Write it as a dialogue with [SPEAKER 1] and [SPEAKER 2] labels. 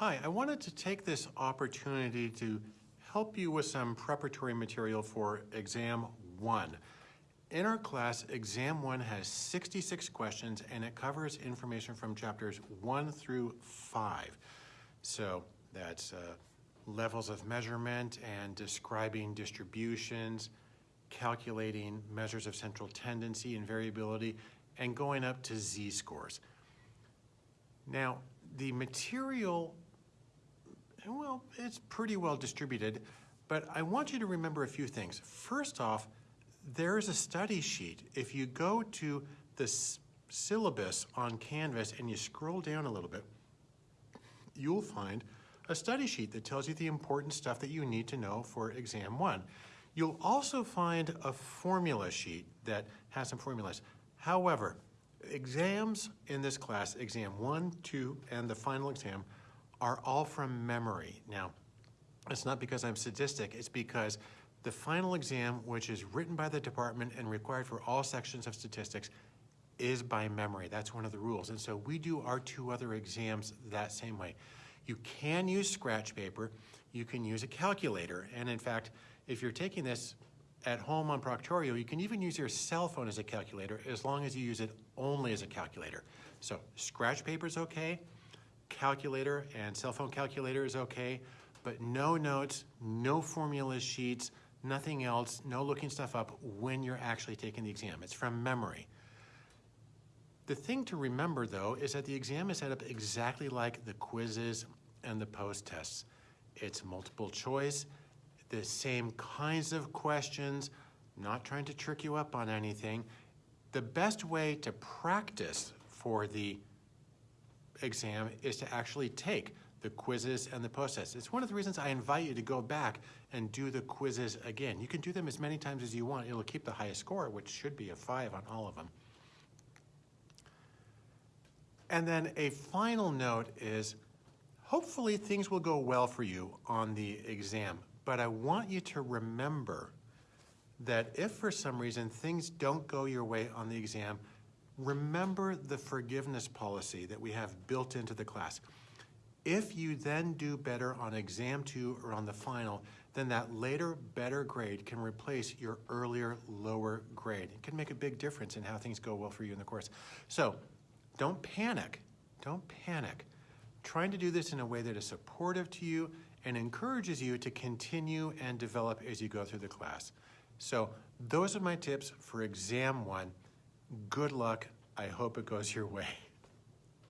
[SPEAKER 1] Hi, I wanted to take this opportunity to help you with some preparatory material for exam one. In our class, exam one has 66 questions and it covers information from chapters one through five. So that's uh, levels of measurement and describing distributions, calculating measures of central tendency and variability, and going up to z-scores. Now, the material, well, it's pretty well distributed, but I want you to remember a few things. First off, there is a study sheet. If you go to the syllabus on Canvas and you scroll down a little bit, you'll find a study sheet that tells you the important stuff that you need to know for exam one. You'll also find a formula sheet that has some formulas. However, exams in this class, exam one, two, and the final exam, are all from memory. Now, it's not because I'm sadistic, it's because the final exam, which is written by the department and required for all sections of statistics, is by memory. That's one of the rules. And so we do our two other exams that same way. You can use scratch paper, you can use a calculator, and in fact, if you're taking this at home on Proctorio, you can even use your cell phone as a calculator as long as you use it only as a calculator. So scratch paper is okay, calculator and cell phone calculator is okay, but no notes, no formula sheets, nothing else, no looking stuff up when you're actually taking the exam. It's from memory. The thing to remember though is that the exam is set up exactly like the quizzes and the post tests. It's multiple choice, the same kinds of questions, not trying to trick you up on anything. The best way to practice for the exam is to actually take the quizzes and the tests. It's one of the reasons I invite you to go back and do the quizzes again. You can do them as many times as you want. It'll keep the highest score, which should be a five on all of them. And then a final note is hopefully things will go well for you on the exam. But I want you to remember that if for some reason things don't go your way on the exam, remember the forgiveness policy that we have built into the class. If you then do better on exam two or on the final, then that later better grade can replace your earlier lower grade. It can make a big difference in how things go well for you in the course. So don't panic, don't panic. Trying to do this in a way that is supportive to you and encourages you to continue and develop as you go through the class. So those are my tips for exam one. Good luck. I hope it goes your way.